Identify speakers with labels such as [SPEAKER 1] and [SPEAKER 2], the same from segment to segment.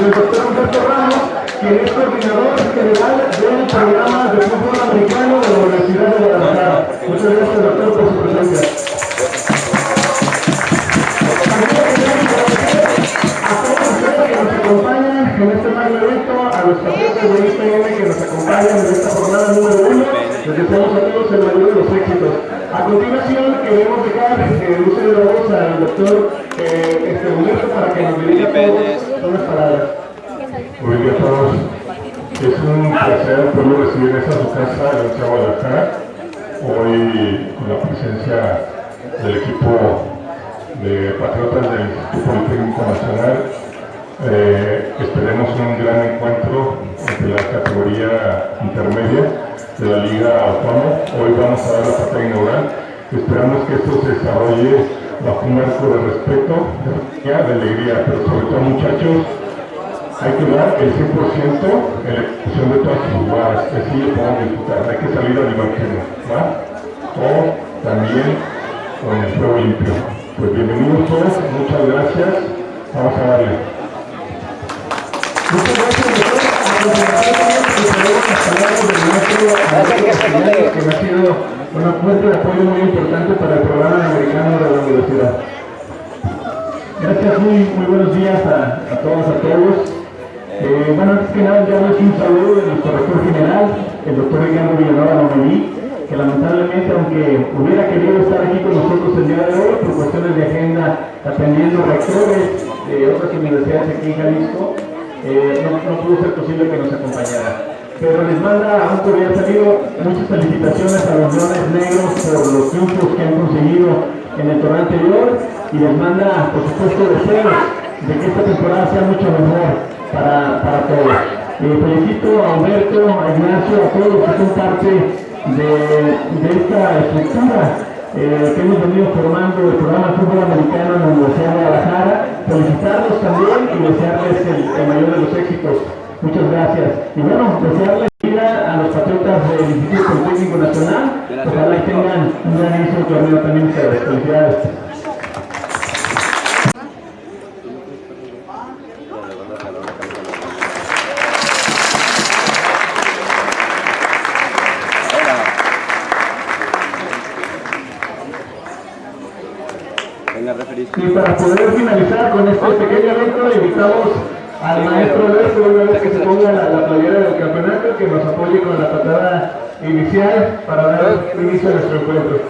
[SPEAKER 1] del doctor Ramos, quien es coordinador general del programa de fútbol de la Universidad de. Muchas gracias, doctor, por su presencia. A todos ustedes que nos acompañan en este magno evento, a los patriotas de IPM que nos acompañan en esta. Les deseamos a todos el mayor de los éxitos. A continuación, queremos dejar el uso de la voz al doctor eh, este Humberto para que nos dirija todos unas palabras.
[SPEAKER 2] Muy bien a todos. Es un placer poder recibir esta su casa de la Guadalajara. Hoy con la presencia del equipo de Patriotas del Instituto Politécnico Nacional. Eh, esperemos un gran encuentro entre la categoría intermedia de la Liga Autónoma. Hoy vamos a dar la patada inaugural. Esperamos que esto se desarrolle bajo un marco de respeto, de alegría, pero sobre todo muchachos, hay que dar el 100% en la ejecución de todas sus jugadas, que así lo podamos disfrutar. Hay que salir al evangelio, ¿va? O también con el fuego limpio. Pues bienvenidos todos, muchas gracias. Vamos a darle.
[SPEAKER 1] Que ha sido una fuente de apoyo muy importante para el programa americano de la universidad. Gracias, muy, muy buenos días a, a todos, a todos. Eh, bueno, antes que nada, ya un saludo de nuestro rector general, el doctor Ricardo Villanueva Lomelí, que lamentablemente, aunque hubiera querido estar aquí con nosotros el día de hoy, por cuestiones de agenda, atendiendo rectores de otras universidades aquí en Jalisco, eh, no, pudo ser posible que nos acompañara. Pero les manda un cordial saludo, muchas felicitaciones a los Leones Negros por los triunfos que han conseguido en el torneo anterior y les manda, por supuesto, deseos de que esta temporada sea mucho mejor para, para todos. Eh, felicito a Humberto, a Ignacio, a todos los que son parte de, de esta estructura eh, que hemos venido formando el programa fútbol americano en la Universidad de Guadalajara. Felicitarlos también y desearles el, el mayor de los éxitos. Muchas gracias. Y bueno, desearles vida a los patriotas del Instituto Politécnico Nacional. Ojalá y tengan un gran inicio de torneo también ustedes. Felicidades. Y para poder finalizar con este pequeño evento, invitamos al maestro Alberto, una vez que se ponga la, la playera del campeonato, que nos apoye con la patada inicial para dar inicio a nuestro encuentro.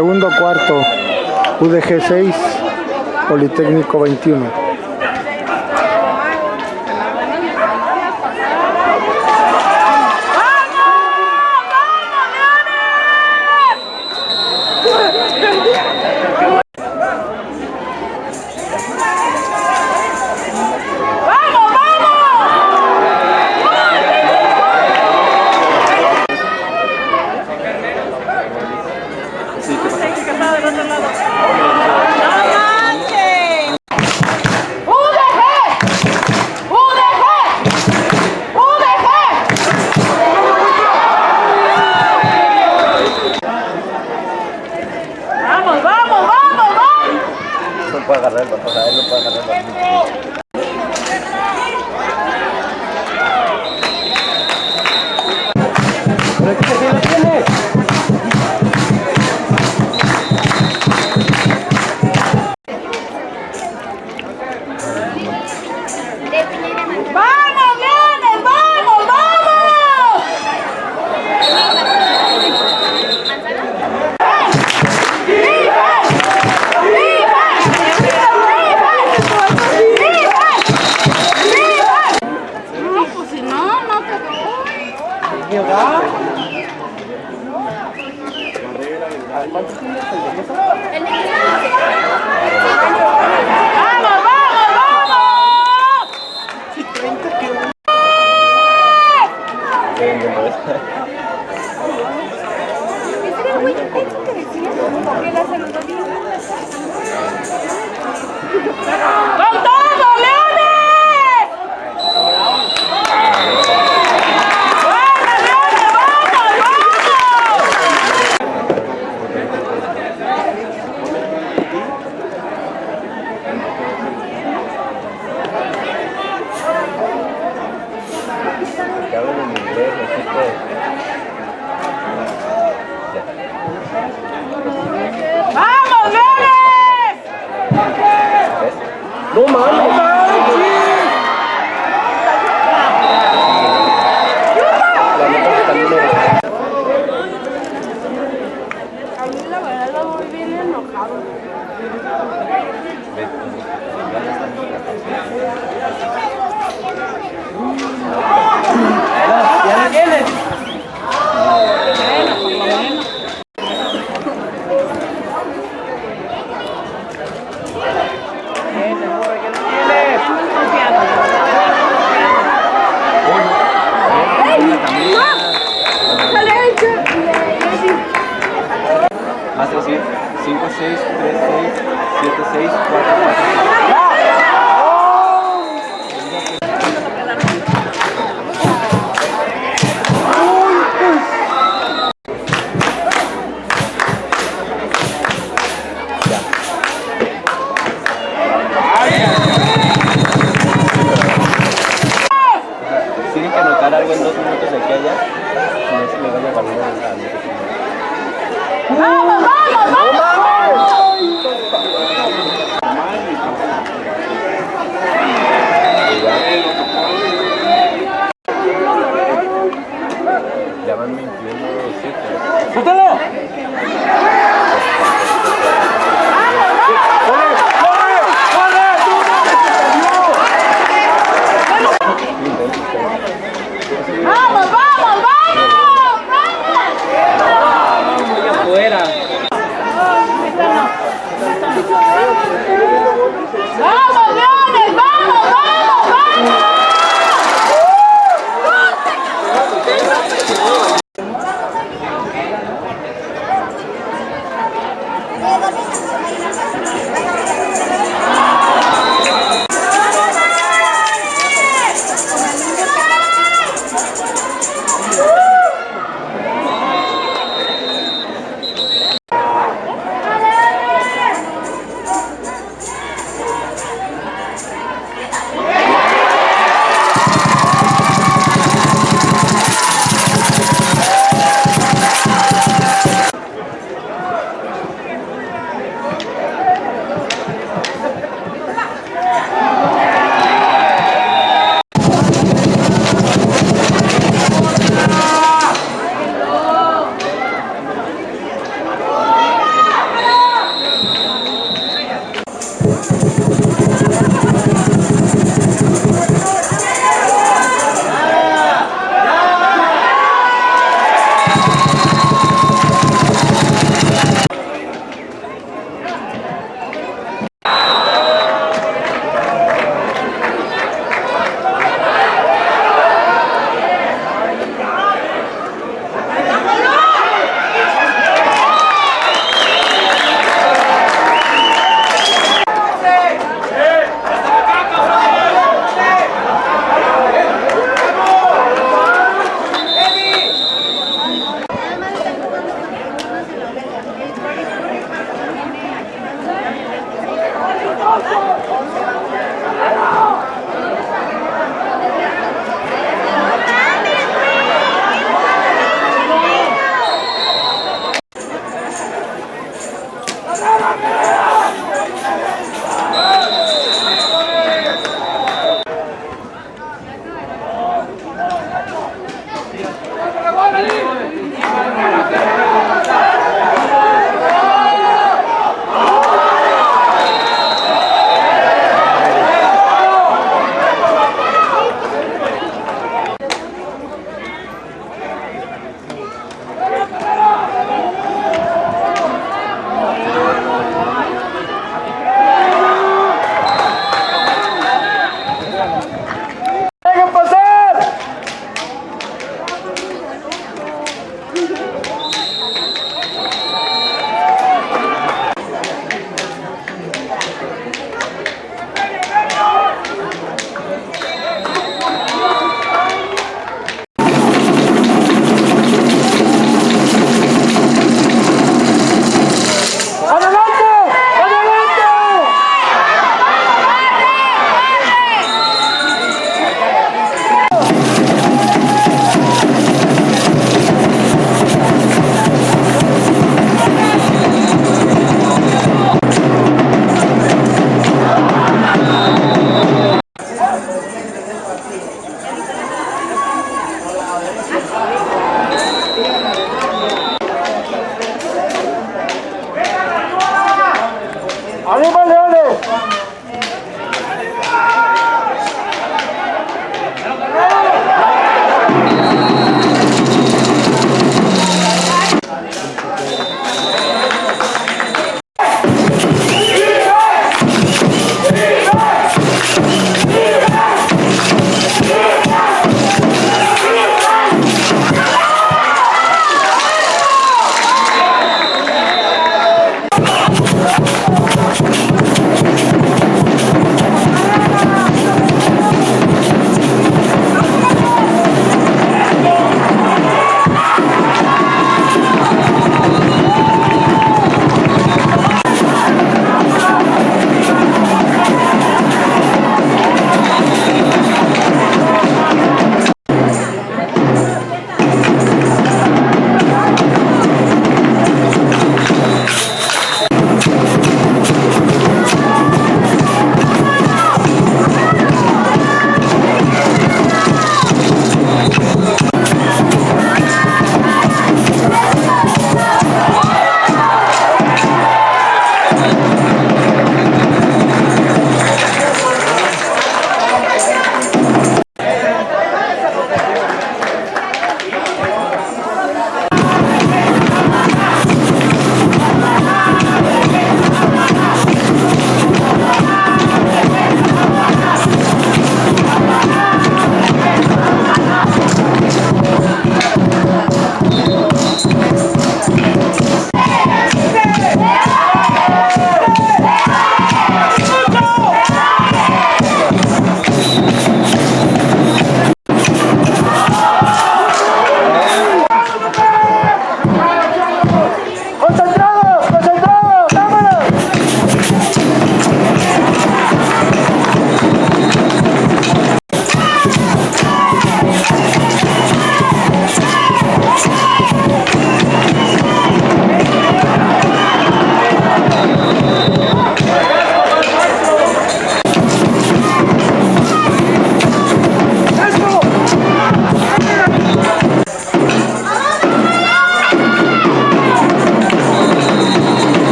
[SPEAKER 3] Segundo cuarto, UDG 6, Politécnico 21.
[SPEAKER 4] 너무
[SPEAKER 3] 많이 6, 3, 6, 7, 6, 4, 4.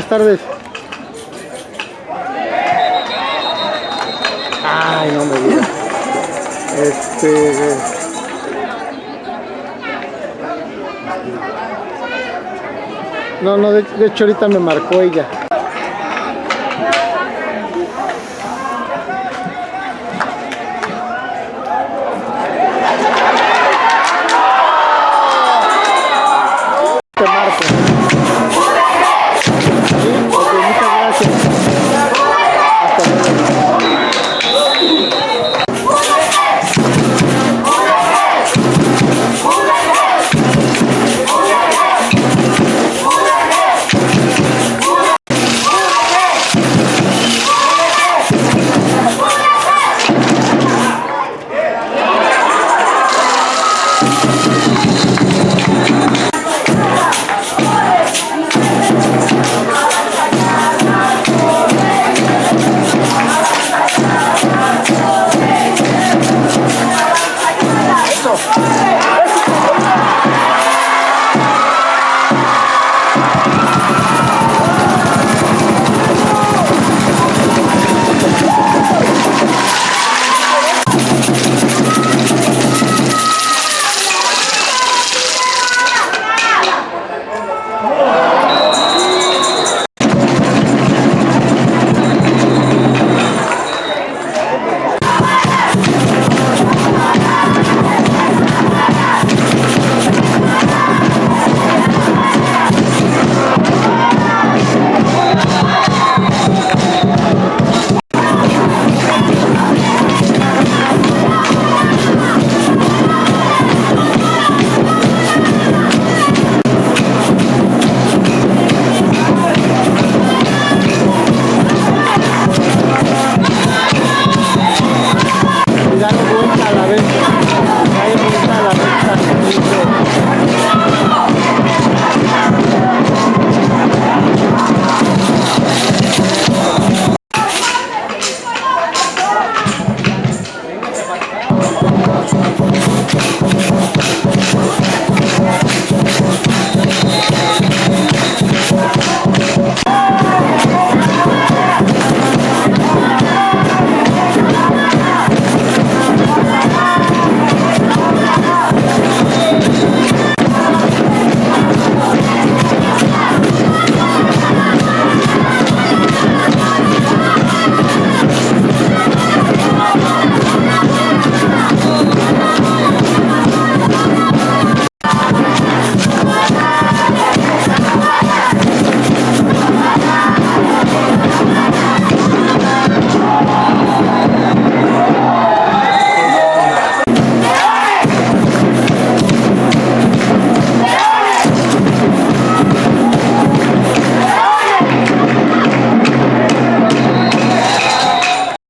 [SPEAKER 5] Buenas tardes. Ay, no me digas. Este. No, no, de, de hecho ahorita me marcó ella.